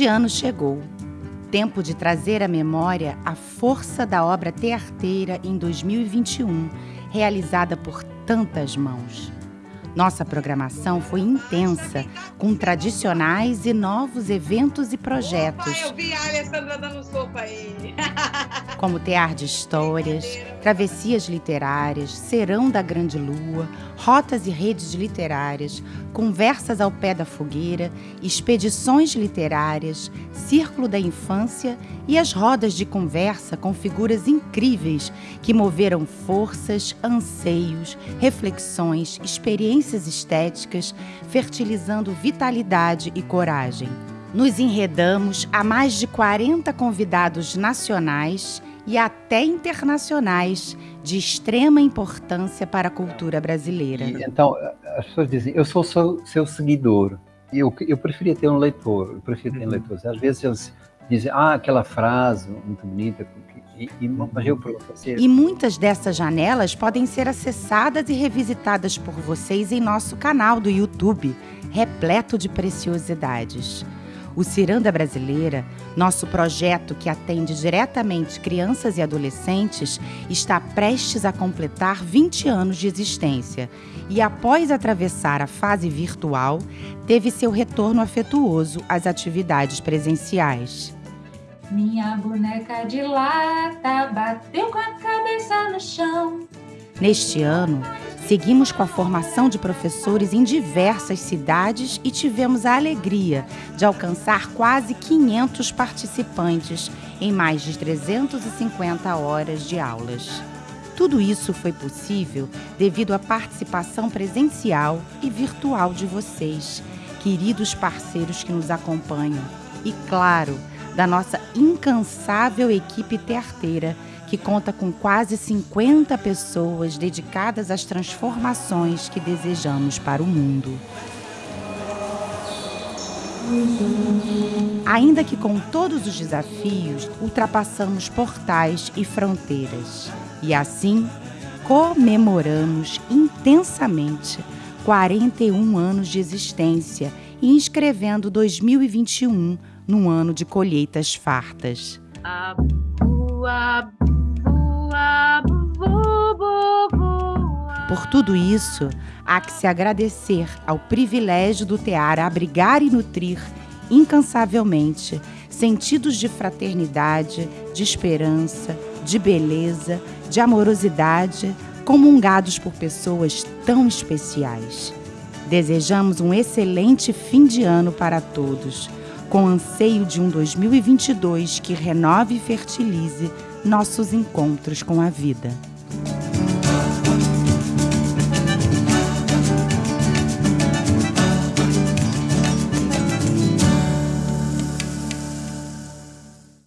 de ano chegou. Tempo de trazer à memória a força da obra tearteira em 2021, realizada por tantas mãos. Nossa programação foi intensa, com tradicionais e novos eventos e projetos. Opa, eu vi a Alessandra dando sopa aí. como Tear de Histórias, Travessias Literárias, Serão da Grande Lua, Rotas e Redes Literárias, Conversas ao Pé da Fogueira, Expedições Literárias, Círculo da Infância e as rodas de conversa com figuras incríveis que moveram forças, anseios, reflexões, experiências estéticas, fertilizando vitalidade e coragem. Nos enredamos a mais de 40 convidados nacionais e até internacionais de extrema importância para a cultura brasileira. E, então, as pessoas dizem, eu sou seu, seu seguidor. Eu, eu preferia ter um leitor, eu preferia ter um uhum. leitor. Às vezes eles dizem, ah, aquela frase muito bonita, e, e, mas eu você... e muitas dessas janelas podem ser acessadas e revisitadas por vocês em nosso canal do YouTube, repleto de preciosidades. O Ciranda Brasileira, nosso projeto que atende diretamente crianças e adolescentes, está prestes a completar 20 anos de existência e, após atravessar a fase virtual, teve seu retorno afetuoso às atividades presenciais. Minha boneca de lata bateu com a cabeça no chão. Neste ano, Seguimos com a formação de professores em diversas cidades e tivemos a alegria de alcançar quase 500 participantes em mais de 350 horas de aulas. Tudo isso foi possível devido à participação presencial e virtual de vocês, queridos parceiros que nos acompanham, e, claro, da nossa incansável equipe tearteira que conta com quase 50 pessoas dedicadas às transformações que desejamos para o mundo. Ainda que com todos os desafios, ultrapassamos portais e fronteiras. E assim, comemoramos intensamente 41 anos de existência e inscrevendo 2021 num ano de colheitas fartas. Por tudo isso, há que se agradecer ao privilégio do Tear abrigar e nutrir incansavelmente sentidos de fraternidade, de esperança, de beleza, de amorosidade, comungados por pessoas tão especiais. Desejamos um excelente fim de ano para todos, com anseio de um 2022 que renove e fertilize nossos encontros com a vida.